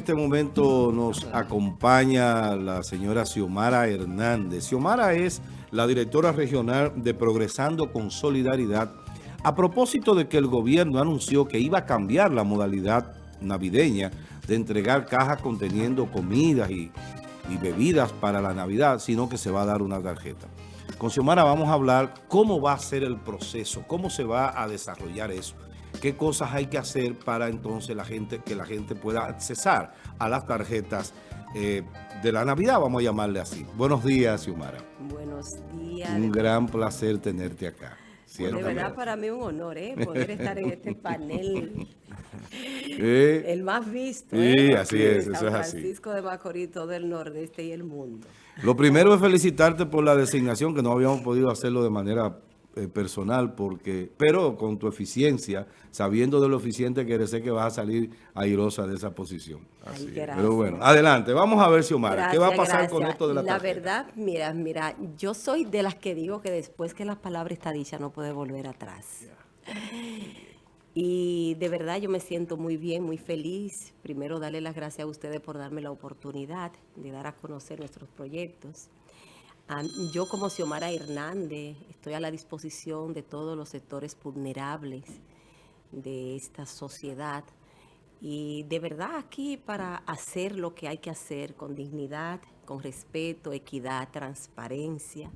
este momento nos acompaña la señora Xiomara Hernández. Xiomara es la directora regional de Progresando con Solidaridad a propósito de que el gobierno anunció que iba a cambiar la modalidad navideña de entregar cajas conteniendo comidas y, y bebidas para la Navidad, sino que se va a dar una tarjeta. Con Xiomara vamos a hablar cómo va a ser el proceso, cómo se va a desarrollar eso qué cosas hay que hacer para entonces la gente que la gente pueda accesar a las tarjetas eh, de la Navidad, vamos a llamarle así. Buenos días, Xiomara. Buenos días. Un gran placer tenerte acá. de verdad para mí un honor, ¿eh? Poder estar en este panel. el más visto. Sí, ¿eh? así es, eso es así. Francisco de Macorís, todo el nordeste y el mundo. Lo primero es felicitarte por la designación, que no habíamos podido hacerlo de manera eh, personal, porque pero con tu eficiencia, sabiendo de lo eficiente que eres, sé que vas a salir airosa de esa posición. pero bueno, adelante. Vamos a ver, Xiomara, ¿qué va a pasar con esto de la La verdad, mira, mira, yo soy de las que digo que después que la palabra está dicha no puede volver atrás. Y de verdad yo me siento muy bien, muy feliz. Primero darle las gracias a ustedes por darme la oportunidad de dar a conocer nuestros proyectos. Yo como Xiomara Hernández estoy a la disposición de todos los sectores vulnerables de esta sociedad y de verdad aquí para hacer lo que hay que hacer con dignidad, con respeto, equidad, transparencia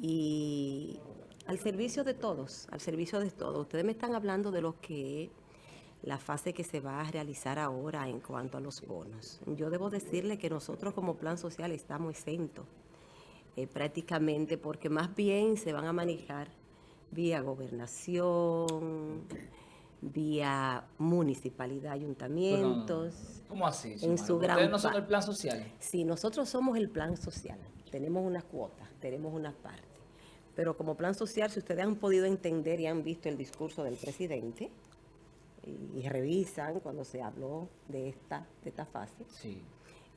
y al servicio de todos, al servicio de todos. Ustedes me están hablando de lo que la fase que se va a realizar ahora en cuanto a los bonos. Yo debo decirle que nosotros como plan social estamos exentos eh, prácticamente, porque más bien se van a manejar vía gobernación, vía municipalidad, ayuntamientos. ¿Cómo así? En su gran ¿Ustedes no son el plan social? Sí, nosotros somos el plan social. Tenemos una cuota, tenemos una parte. Pero como plan social, si ustedes han podido entender y han visto el discurso del presidente, y, revisan cuando se habló de esta, de esta fase, sí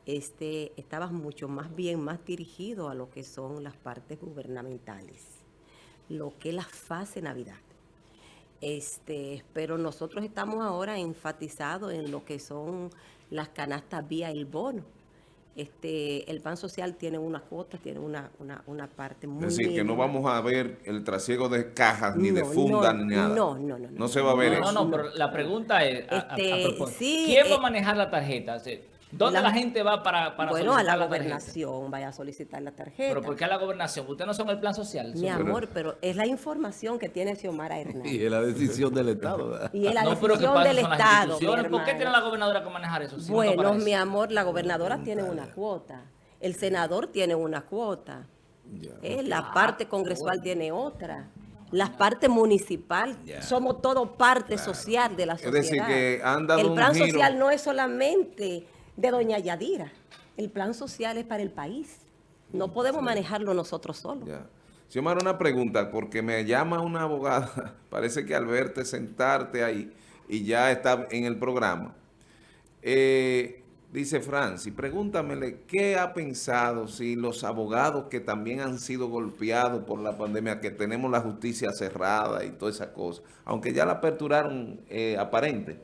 este, estaba mucho más bien más dirigido a lo que son las partes gubernamentales, lo que es la fase Navidad. Este, pero nosotros estamos ahora enfatizados en lo que son las canastas vía el bono. Este, el pan social tiene una cuota, tiene una, una, parte muy... Es decir, que no vamos a ver el trasiego de cajas, ni de fundas, ni nada. No, no, no. No, se va a ver eso. No, no, pero la pregunta es, este, ¿quién va a manejar la tarjeta? ¿Dónde la, gente va para, para Bueno, a la, gobernación, vaya a solicitar la tarjeta. ¿Pero por qué a la gobernación? ¿Ustedes no son el plan social? Mi amor, pero es la información que tiene Xiomara Hernández. Y es la decisión del Estado, ¿verdad? Y es la decisión del Estado, ¿Por qué tiene la gobernadora que manejar eso? bueno, mi amor, la gobernadora tiene una cuota. El senador tiene una cuota. Eh, la parte congresual tiene otra la parte municipal, somos todo parte social de la sociedad. Es decir, que El plan social no es solamente de doña Yadira. El plan social es para el país. No podemos manejarlo nosotros solos. Ya. Xiomara, una pregunta, porque me llama una abogada, parece que al verte sentarte ahí y ya está en el programa, eh, dice Franci, pregúntamele, ¿qué ha pensado si los abogados que también han sido golpeados por la pandemia, que tenemos la justicia cerrada y toda esa cosa, aunque ya la aperturaron eh, aparente,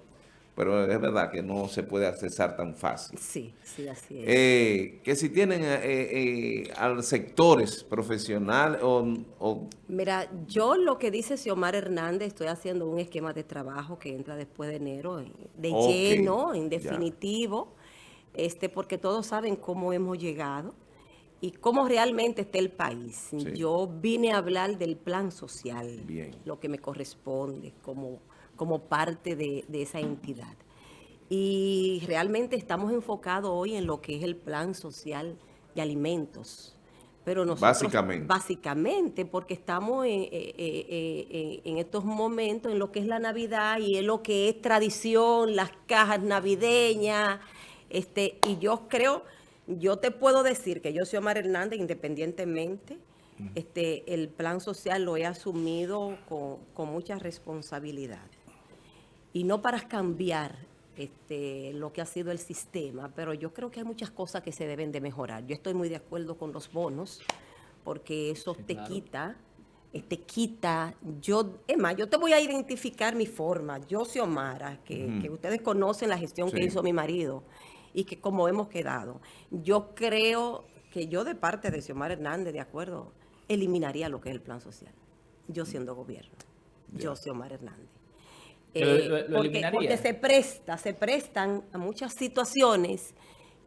pero es verdad que no se puede accesar tan fácil. Sí, sí, así es. Eh, que si tienen eh, eh, a sectores profesionales o, Mira, yo lo que dice Xiomar Hernández, estoy haciendo un esquema de trabajo que entra después de enero, de lleno, en definitivo, este porque todos saben cómo hemos llegado y cómo realmente está el país. Yo vine a hablar del plan social, lo que me corresponde como como parte de, esa entidad. Y realmente estamos enfocados hoy en lo que es el plan social de alimentos. Pero nosotros, básicamente. Básicamente, porque estamos en, eh, eh, eh, en, estos momentos en lo que es la Navidad y en lo que es tradición, las cajas navideñas. Este, y yo creo, yo te puedo decir que yo soy Omar Hernández, independientemente, este, el plan social lo he asumido con, con mucha responsabilidad y no para cambiar este, lo que ha sido el sistema, pero yo creo que hay muchas cosas que se deben de mejorar. Yo estoy muy de acuerdo con los bonos, porque eso te quita, eh, te quita, yo, es más, yo te voy a identificar mi forma, yo soy Omara, que, ustedes conocen la gestión que hizo mi marido, y que como hemos quedado. Yo creo que yo de parte de Xiomara Hernández, de acuerdo, eliminaría lo que es el plan social. Yo siendo gobierno. Yo, Xiomara Hernández. Eh, porque, se presta, se prestan a muchas situaciones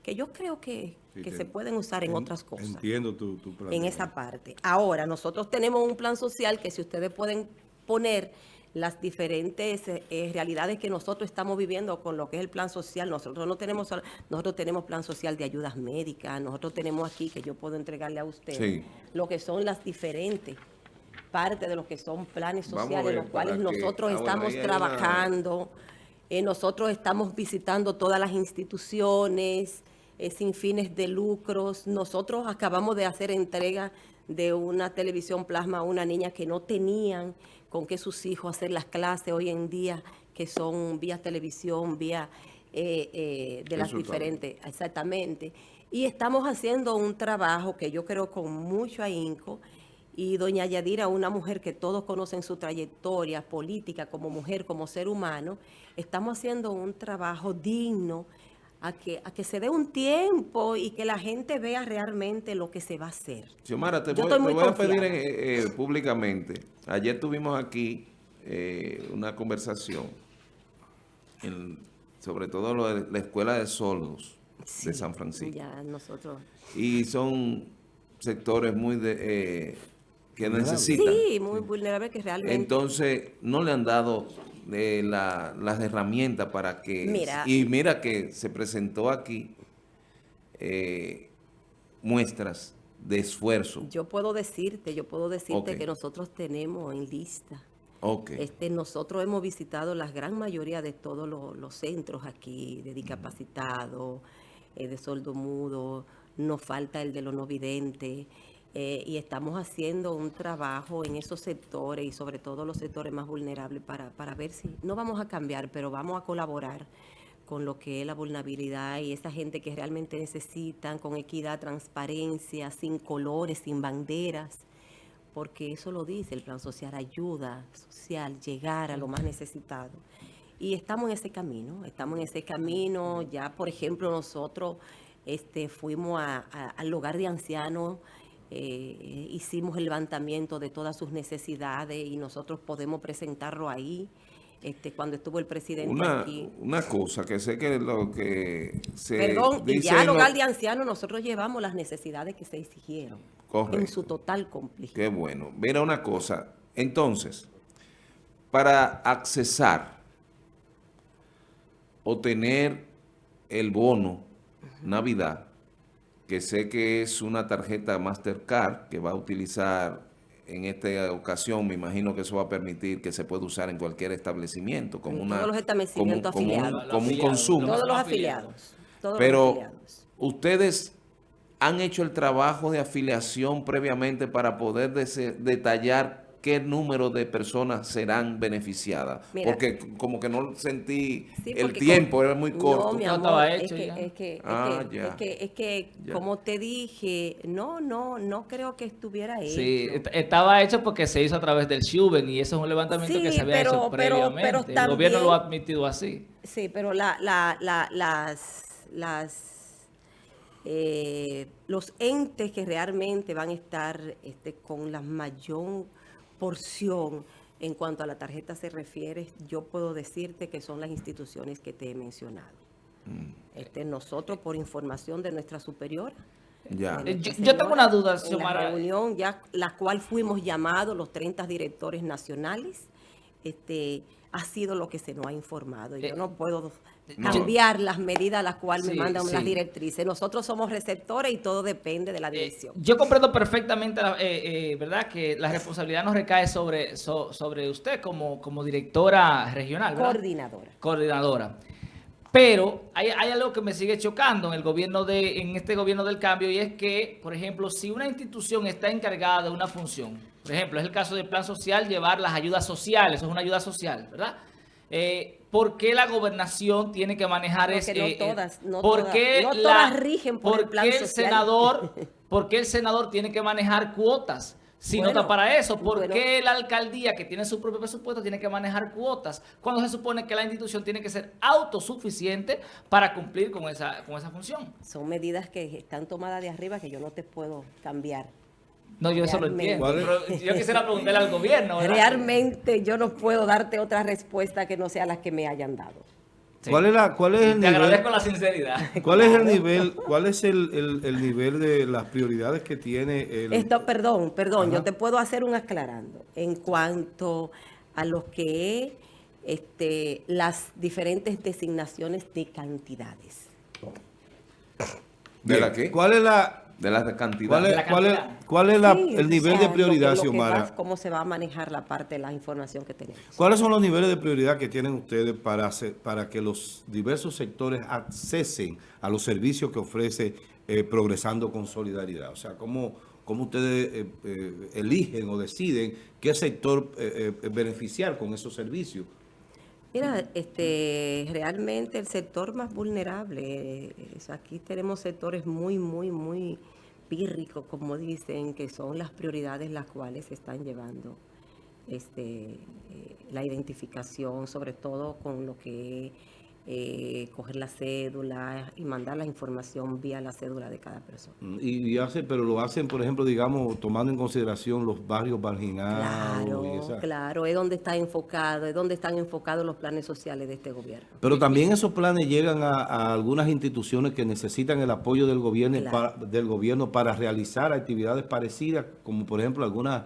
que yo creo que, se pueden usar en, otras cosas. Entiendo tu, tu plan. En esa parte. Ahora, nosotros tenemos un plan social que si ustedes pueden poner las diferentes eh, realidades que nosotros estamos viviendo con lo que es el plan social. Nosotros no tenemos, nosotros tenemos plan social de ayudas médicas, nosotros tenemos aquí, que yo puedo entregarle a usted, lo que son las diferentes partes de lo que son planes sociales, los cuales nosotros estamos trabajando, eh, nosotros estamos visitando todas las instituciones eh, sin fines de lucros. Nosotros acabamos de hacer entrega de una televisión plasma a una niña que no tenían con que sus hijos hacer las clases hoy en día, que son vía televisión, vía eh, eh, de las diferentes, exactamente. Y estamos haciendo un trabajo que yo creo con mucho ahínco, y doña Yadira, una mujer que todos conocen su trayectoria política como mujer, como ser humano, estamos haciendo un trabajo digno a que, a que se dé un tiempo y que la gente vea realmente lo que se va a hacer. Xiomara, te, voy, a pedir eh, públicamente Ayer tuvimos aquí eh, una conversación sobre todo lo de la Escuela de Sordos de San Francisco. Ya nosotros. Y son sectores muy de, eh, que necesitan. Sí, muy vulnerables que realmente... Entonces, no le han dado eh, las herramientas para que... Mira, y mira que se presentó aquí muestras de esfuerzo. Yo puedo decirte, yo puedo decirte que nosotros tenemos en lista. Este, nosotros hemos visitado la gran mayoría de todos los, centros aquí, de discapacitados, eh, de sordo mudo, nos falta el de los no videntes, eh, y estamos haciendo un trabajo en esos sectores y sobre todo los sectores más vulnerables para, para ver si, no vamos a cambiar, pero vamos a colaborar con lo que es la vulnerabilidad y esa gente que realmente necesitan, con equidad, transparencia, sin colores, sin banderas, porque eso lo dice el plan social, ayuda social, llegar a lo más necesitado. Y estamos en ese camino, estamos en ese camino, ya por ejemplo nosotros este, fuimos al hogar de ancianos, eh, hicimos el levantamiento de todas sus necesidades y nosotros podemos presentarlo ahí. Este, cuando estuvo el presidente una, aquí. Una cosa que sé que lo que se Perdón, y ya al hogar de ancianos nosotros llevamos las necesidades que se exigieron. En su total complejidad. Qué bueno. Mira una cosa. Entonces, para accesar o tener el bono Navidad, que sé que es una tarjeta Mastercard que va a utilizar en esta ocasión me imagino que eso va a permitir que se pueda usar en cualquier establecimiento como una todos los establecimientos afiliados. como, un, consumo. Todos los afiliados. Pero ustedes han hecho el trabajo de afiliación previamente para poder detallar qué número de personas serán beneficiadas. porque como que no sentí el tiempo, era muy corto. No, mi amor, es, que, es, que, ah, es, que, es que, como te dije, no, no, no creo que estuviera hecho. Sí, estaba hecho porque se hizo a través del Shuben y eso es un levantamiento que se había hecho previamente. el gobierno lo ha admitido así. Sí, pero la, la, la, las... las eh, los entes que realmente van a estar este, con la mayor porción en cuanto a la tarjeta se refiere, yo puedo decirte que son las instituciones que te he mencionado. Mm. Este, nosotros, por información de nuestra superiora, ya. Yo, tengo una duda, En la reunión, ya la cual fuimos llamados los 30 directores nacionales, este, ha sido lo que se nos ha informado. Yo eh, no puedo cambiar las medidas a las cuales me mandan las directrices. Nosotros somos receptores y todo depende de la eh, dirección. yo comprendo perfectamente, eh, ¿verdad?, que la responsabilidad nos recae sobre, sobre usted como, como directora regional, Coordinadora. Coordinadora. Pero hay, hay, algo que me sigue chocando en el gobierno de, en este gobierno del cambio y es que, por ejemplo, si una institución está encargada de una función, por ejemplo, es el caso del plan social, llevar las ayudas sociales, eso es una ayuda social, ¿verdad? Eh, ¿Por qué la gobernación tiene que manejar eso? no eh, todas, no, todas, rigen por el plan el Senador, ¿Por qué el senador tiene que manejar cuotas? Si Bueno, no está para eso? ¿Por bueno. qué la alcaldía que tiene su propio presupuesto tiene que manejar cuotas cuando se supone que la institución tiene que ser autosuficiente para cumplir con esa, con esa función? Son medidas que están tomadas de arriba que yo no te puedo cambiar. No, yo eso lo Realmente. entiendo. Pero yo quisiera preguntarle al gobierno. ¿verdad? Realmente yo no puedo darte otra respuesta que no sea la que me hayan dado. Sí. ¿Cuál es, la, cuál es el Te agradezco nivel? la sinceridad. ¿Cuál es el nivel? ¿Cuál es el, el- el nivel de las prioridades que tiene el Esto, perdón, perdón, Ajá. yo te puedo hacer un aclarando en cuanto a lo que es este, las diferentes designaciones de cantidades. ¿De la qué? ¿Cuál es la De la cantidad. cuál es, La cuál es, cuál es la- Sí, el o nivel sea, de lo que- prioridad, lo Xiomara? va- cómo se va a manejar la parte de la información que tenemos. ¿Cuáles son los niveles de prioridad que tienen ustedes para, hacer- para que los diversos sectores accesen a los servicios que ofrece eh, Progresando con Solidaridad? O sea, ¿cómo, cómo ustedes eh, eh, eligen o deciden qué sector eh, eh, beneficiar con esos servicios? Mira, este, realmente el sector más vulnerable, eh, aquí tenemos sectores muy, muy, muy pírricos, como dicen, que son las prioridades las cuales se están llevando este, eh, la identificación, sobre todo con lo que eh, coger la cédula y mandar la información vía la cédula de cada persona. Mm, Y, y hace, pero lo hacen, por ejemplo, digamos, tomando en consideración los barrios marginados. y Claro, esa- claro, es donde está enfocado, es donde están enfocados los planes sociales de este gobierno. Pero también esos planes llegan a, a algunas instituciones que necesitan el apoyo del gobierno, Claro. para, del gobierno para realizar actividades parecidas, como por ejemplo algunas,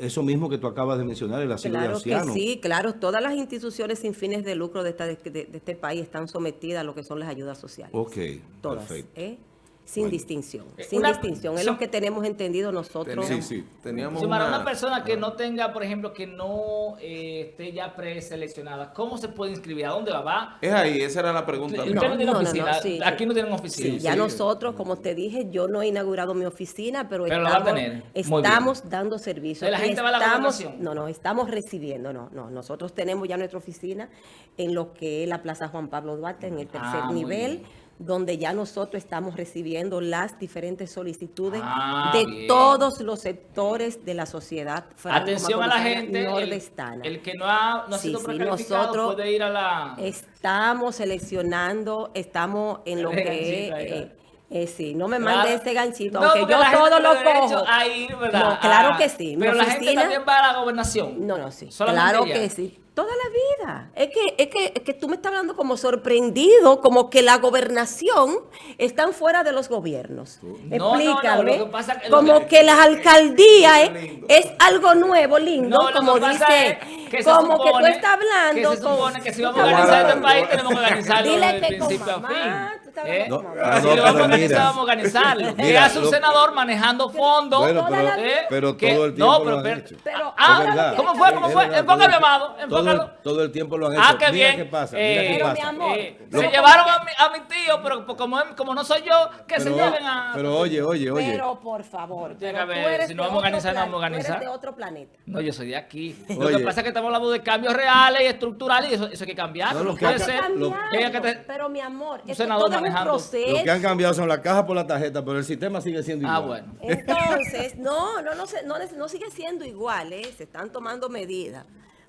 eso mismo que tú acabas de mencionar, el asilo de Claro que ancianos. sí, claro. Todas las instituciones sin fines de lucro de, esta- de- de este país están sometidas a lo que son las ayudas sociales. Ok, Todas, perfecto. ¿eh? Sin Bueno. distinción. Eh, Sin una- distinción. Es lo que tenemos entendido nosotros. Sí, sí. Teníamos Xiomara, una, una persona que no tenga, por ejemplo, que no eh, esté ya preseleccionada, ¿cómo se puede inscribir? ¿A dónde va? ¿Va? Es ahí, esa era la pregunta. No no, no, no, oficina. sí, Aquí sí. no tienen oficina. Sí, ya sí. nosotros, como te dije, yo no he inaugurado mi oficina, pero, estamos, tener. Muy estamos dando servicio. La va a la estamos. No, no, estamos recibiendo, no, no. Nosotros tenemos ya nuestra oficina en lo que es la Plaza Juan Pablo Duarte, en el tercer Ah, muy nivel, bien. Donde ya nosotros estamos recibiendo las diferentes solicitudes Ah, de bien. todos los sectores de la sociedad Atención a la gente, el, nordestana. el que no ha, no ha Sí, sido sí, nosotros puede ir a la... Estamos seleccionando, estamos en lo que eh, eh, sí, no me Claro. mande este ganchito, No, aunque yo todo lo cojo. a ir, claro Ah, que sí. Mi Pero la gente también va a la gobernación. No, no, sí. Solamente Claro ella. que sí. Toda la vida. Es que, es que, es que tú me estás hablando como sorprendido, como que la gobernación están fuera de los gobiernos. No, no, no, Explícame. lo que pasa es que- como que, las alcaldías es, algo nuevo, lindo, como dice, es que se como que tú estás hablando. Que se con- supone que si vamos a organizar este país, tenemos que organizarlo desde principio a mamá, fin. Estás ¿Eh? No, ah, Si no, lo pero vamos a organizar, mira. Mira, hace un senador manejando fondos. Bueno, pero, vida. pero que- todo el no, tiempo pero- lo han pero- hecho. Pero Ah. ¿cómo fue? ¿Cómo fue? el- amado, Todo el, enfócalo. todo el tiempo lo han hecho. Ah, qué Mira bien. qué pasa, Eh, mira qué Pero, pasa. mi amor, Eh, Lo se llevaron a mi, a mi tío, pero como, como no soy yo, que se lleven a... pero oye, oye, oye. Pero por favor, pero eres si no vamos a organizar, no vamos a organizar. de otro planeta. No, yo soy de aquí. Lo que pasa es que estamos hablando de cambios reales y estructurales y eso, hay que cambiar. No, No, lo que puede ha ser cambiado. que te- Pero mi amor, senador manejando. proceso. Lo que han cambiado son la caja por la tarjeta, pero el sistema sigue siendo igual. Ah, bueno. Entonces, no, no, no, se- no, no sigue siendo igual, ¿eh? se están tomando medidas.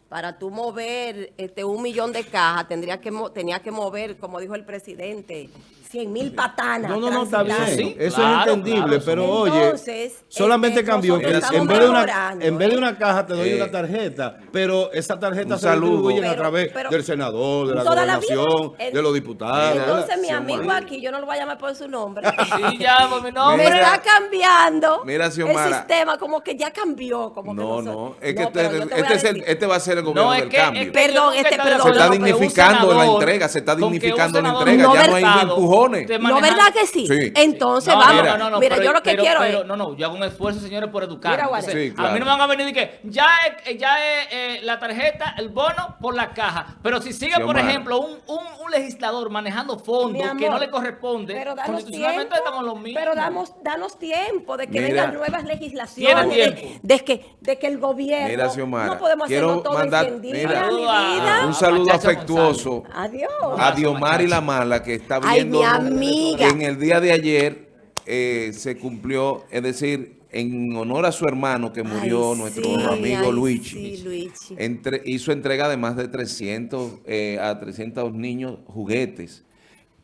Para tú mover este, un millón de cajas, tendría que, mo- tenía que mover, como dijo el presidente, 100 mil patanas. No, no, no, está bien. Sí, Eso claro, es entendible, claro, pero Entonces, oye, solamente este, cambió que nosotros estamos en vez, de una, en vez de ¿eh? una caja te doy Eh, una tarjeta, pero esa tarjeta un se distribuye a través pero- del senador, de la Toda la vida. gobernación, de los diputados. Entonces, mi amigo Xiomara. aquí, yo no lo voy a llamar por su nombre. Sí, ya, por mi me nombre. Mira, está cambiando mira, el sistema, como que ya cambió. Como que No, nosotros- no, es que No, este, este, es el- decir. este va a ser el gobierno No, del que, cambio. que Perdón, este, perdón. Se está que un dignificando la entrega, se está que un dignificando la entrega, ya no hay diputado empujones. Esté ¿No verdad que sí? Sí. Entonces, No, vamos. no, Mira, no, no, pero- yo lo que pero- quiero pero, es... No, no, yo hago un esfuerzo, señores, por educar. Mira. Sí, A claro. mí no me van a venir y que ya es, ya es eh, la tarjeta, el bono por la caja. Pero si sigue, por ejemplo, un, un, un legislador manejando fondos Mi que no amor, le corresponde, Pero danos constitucionalmente tiempo, estamos los mismos. pero damos, danos tiempo de que Mira. vengan nuevas legislaciones, de, de que, de que el gobierno Mira, Xiomara, no podemos quiero hacerlo todo mandar- en 100 días, mira, mi vida. Un saludo afectuoso Adiós. a Diomari La Mala, que está viendo amiga. en el día de ayer eh, se cumplió, es decir, en honor a su hermano que murió, Ay, nuestro sí, amigo ay, Luigi. sí, Luigi. Entre- hizo entrega de más de 300 eh, a 300 niños juguetes.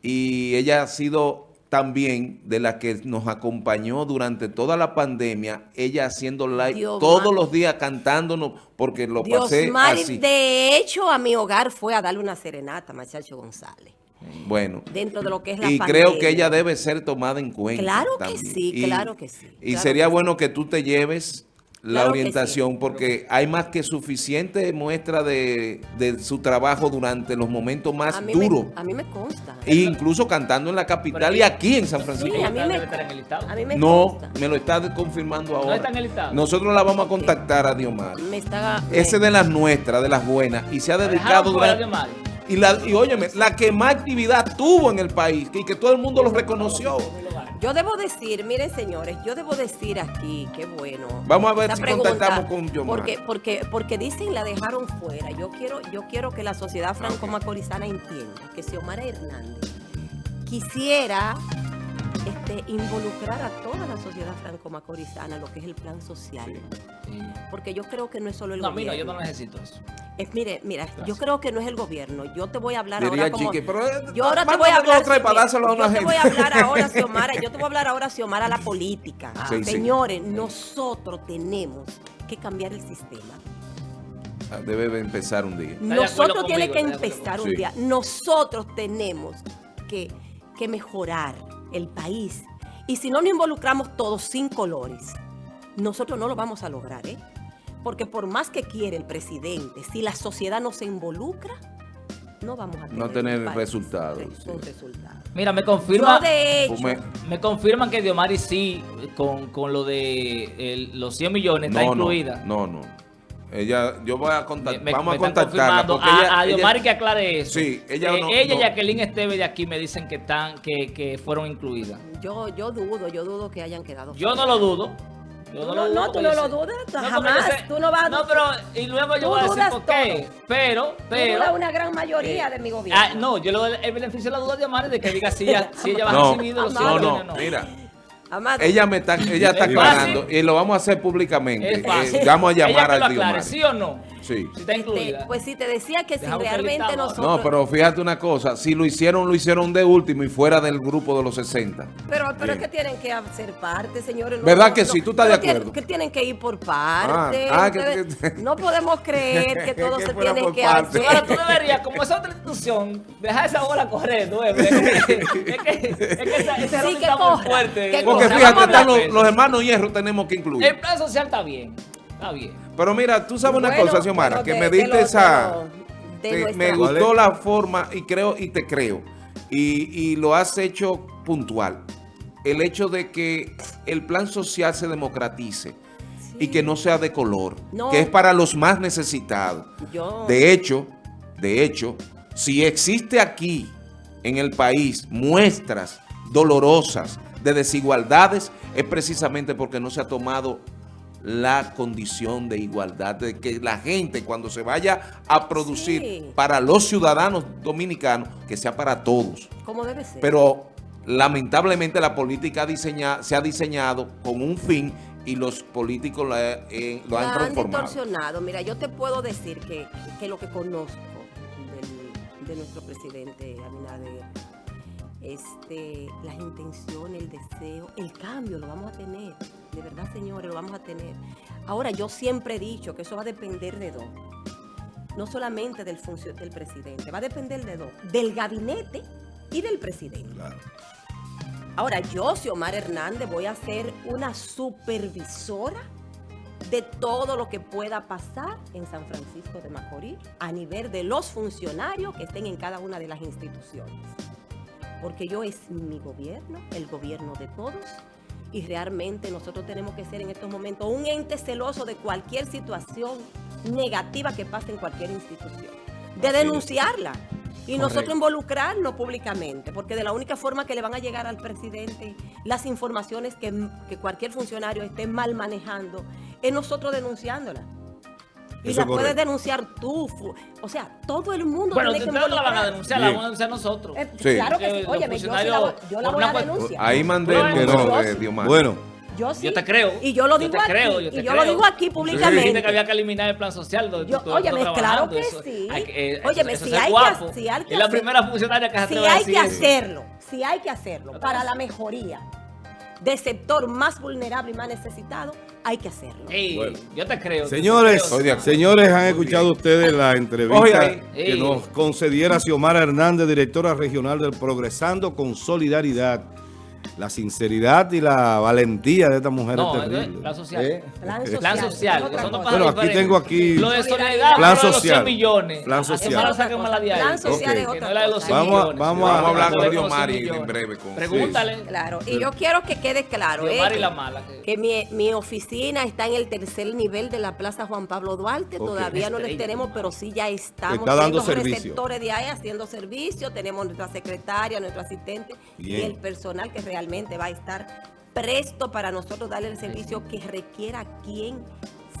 Y ella ha sido también de la que nos acompañó durante toda la pandemia, ella haciendo live Dios todos los días cantándonos, porque lo Dios pasé así. de hecho, a mi hogar fue a darle una serenata, Machacho González. Bueno. Dentro de lo que es la Y pandemia. creo que ella debe ser tomada en cuenta. Claro que sí, Y- claro que sí, Y claro sería que sí. bueno que tú te lleves la Claro orientación sí. porque hay más que suficiente muestra de, de su trabajo durante los momentos más a duros. Me, a mí me consta. E incluso cantando en la capital y aquí en San Francisco. Sí, a mí Debe me, estar en el listado. a mí me No, consta. me lo está confirmando ahora. está en el listado. Nosotros la vamos a contactar a Diomar. Me está... Ese de las nuestras, de las buenas. Y se ha dedicado durante-. Y, la, y óyeme, la que más actividad tuvo en el país y que todo el mundo lo reconoció. Yo debo decir, miren señores, yo debo decir aquí, qué bueno. Vamos a ver si pregunta, contactamos con Yomar. Porque, porque, porque dicen la dejaron fuera. Yo quiero, yo quiero que la sociedad franco-macorizana entienda que si Omar Hernández quisiera este, involucrar a toda la sociedad franco-macorizana, lo que es el plan social. Porque yo creo que no es solo el No, a mí no, gobierno. yo no necesito eso. Es, mire, mira, yo creo que no es el gobierno. Yo te voy a hablar Diría ahora como... Chiqui, pero, eh, yo ahora te voy a hablar... o tres para mira, dárselo a una yo te gente. voy a hablar ahora, Xiomara, yo te voy a hablar ahora, Xiomara, a la política. Sí. Señores, nosotros tenemos que cambiar el sistema. Ah, Debe de empezar un día. Nosotros tiene que empezar un día. Nosotros tenemos que, que mejorar el país. Y si no nos involucramos todos sin colores, nosotros no lo vamos a lograr, ¿eh? Porque por más que quiere el presidente, si la sociedad no se involucra, no vamos a tener, No tener país, resultados, sí. Mira, me confirma. Yo de hecho, Pues me- Me confirman que Diomari sí, con, con lo de el- los 100 millones, está incluida. No, no, no. Ella, yo voy a contactar, me- vamos me a contactarla porque a, a Diomari que aclare eso. Sí, ella Eh, no- ella no. Jacqueline Esteve de aquí me dicen que están, que, que fueron incluidas. yo, yo dudo, yo dudo que hayan quedado Yo no lo dudo. Yo no, no- lo dudo no, tú no lo dudas, jamás, sé- tú no vas a- No, pero, y luego yo voy a decir por qué. Pero, Tú pero. dudas una gran mayoría eh, de mi gobierno. Ah, no, yo le doy el beneficio de la duda de Diomari de que diga si ella, si ella va a recibir los 100 no, no. mira. Amado, Ella me está, ella está Es aclarando y lo vamos a hacer públicamente. Es fácil. Eh, vamos a Ella llamar lo al aclare. ¿sí o no? Sí. Si está incluida. Este, pues sí, te decía que si Dejamos realmente nosotros... No, pero fíjate una cosa, si lo hicieron, lo hicieron de último y fuera del grupo de los 60. Pero, pero es que tienen que hacer parte, señores. No, ¿Verdad no, que no, sí? ¿Tú estás de tienen- acuerdo? que tienen que ir por parte. Ah, ah, que- Ustedes- que- no podemos creer que todo Que se tiene que parte. hacer. Ahora tú deberías, como es otra institución, dejar esa bola correr, nueve. Es que, es que, es que esa, Sí, muy fuerte. que Porque fíjate, están los, los hermanos hierro tenemos que incluir. El plan social está bien, está bien. Pero mira, tú sabes una cosa, Xiomara, que de- me diste de esa... de te- me ¿Cuál gustó la forma y creo y te creo. Y, y lo has hecho puntual. El hecho de que el plan social se democratice y que no sea de color, No. que es para los más necesitados. Yo, De hecho, de hecho, si existe aquí en el país muestras dolorosas de desigualdades, es precisamente porque no se ha tomado la condición de igualdad, de que la gente cuando se vaya a producir Sí. para los ciudadanos dominicanos, que sea para todos. como debe ser. Pero lamentablemente la política diseña- se ha diseñado con un fin y los políticos la- eh, lo han La han transformado. distorsionado. Mira, yo te puedo decir que, que lo que conozco del- de nuestro presidente Abinader, este, las intenciones, el deseo, el cambio lo vamos a tener. De verdad, señores, lo vamos a tener. Ahora, yo siempre he dicho que eso va a depender de dos. No solamente del, del presidente, va a depender de dos. Del gabinete y del presidente. Ahora, yo, Xiomara Hernández, voy a ser una supervisora de todo lo que pueda pasar en San Francisco de Macorís a nivel de los funcionarios que estén en cada una de las instituciones. Porque yo es mi gobierno, el gobierno de todos, y realmente nosotros tenemos que ser en estos momentos un ente celoso de cualquier situación negativa que pase en cualquier institución, de denunciarla. Y Correcto. nosotros involucrarnos públicamente, porque de la única forma que le van a llegar al presidente las informaciones que, que cualquier funcionario esté mal manejando, es nosotros denunciándola. Y Eso la es puedes denunciar tú. O sea, todo el mundo Bueno, tiene que ustedes no la van a denunciar, la vamos a denunciar nosotros. Eh, Sí. Claro que sí. Que Óyeme, yo, sí la, yo la voy a denunciar. Ahí mandé el yo sí. Diomar. Bueno, Yo sí. Yo te creo. Y yo lo Yo digo te aquí. creo, yo y te yo creo. lo digo aquí públicamente. que había que eliminar el plan social. donde Yo- tú- óyeme, claro que eso- sí. hay que- eh, Óyeme, eso si es hay que- si hay que Es la hacer- primera funcionaria que se Si hay que eso. hacerlo, si hay que hacerlo para la mejoría del sector más vulnerable y más necesitado, hay que hacerlo. Bueno. Yo te creo. Señores, te creo. Señores, han escuchado ustedes la entrevista ahí. que nos concediera Xiomara Hernández, directora regional del Progresando con Solidaridad. La sinceridad y la valentía de esta mujer No, es es terrible. plan social. ¿Eh? Plan Plan social. social. Bueno, aquí diferentes. tengo aquí- Lo de solidaridad, Plan de los social. 100 millones. Plan social. Plan social es otra no es la de los cosa. 100 Vamos a- vamos a- hablar con es de los 100 Diomari millones. en breve. Con, Pregúntale. Claro, y yo quiero que quede claro eh, la mala. que- que mi, mi oficina está en el tercer nivel de la Plaza Juan Pablo Duarte. Todavía no les tenemos, pero sí ya estamos Está dando servicio. receptores de ahí haciendo servicio. Tenemos nuestra secretaria, nuestro asistente y el personal que realmente va a estar presto para nosotros darle el servicio que requiera quien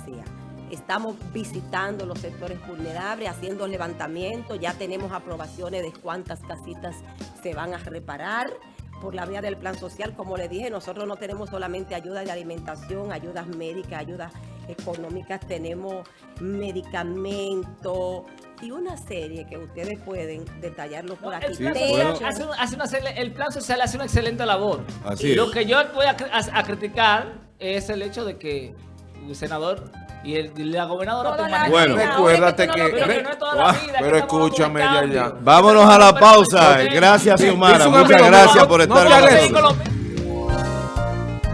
sea. Estamos visitando los sectores vulnerables, haciendo levantamientos, ya tenemos aprobaciones de cuántas casitas se van a reparar por la vía del plan social. Como le dije, nosotros no tenemos solamente ayuda de alimentación, ayudas médicas, ayudas económicas, tenemos medicamentos y una serie que ustedes pueden detallarlo por No, aquí. el, plan Sí, social bueno. hace un- hace una excel- el plan social hace una excelente labor. Así y es. lo que yo voy a, cri- a- a criticar es el hecho de que el senador y, el, y la gobernadora toman- Bueno. Recuérdate que- Pero ves. que no es toda la vida. que Pero estamos escúchame, ya, ya. Vámonos a la pausa. Gracias, Xiomara. Muchas gracias por estar con nosotros.